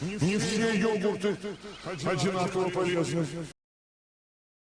Не все йогурты одинаково полезны.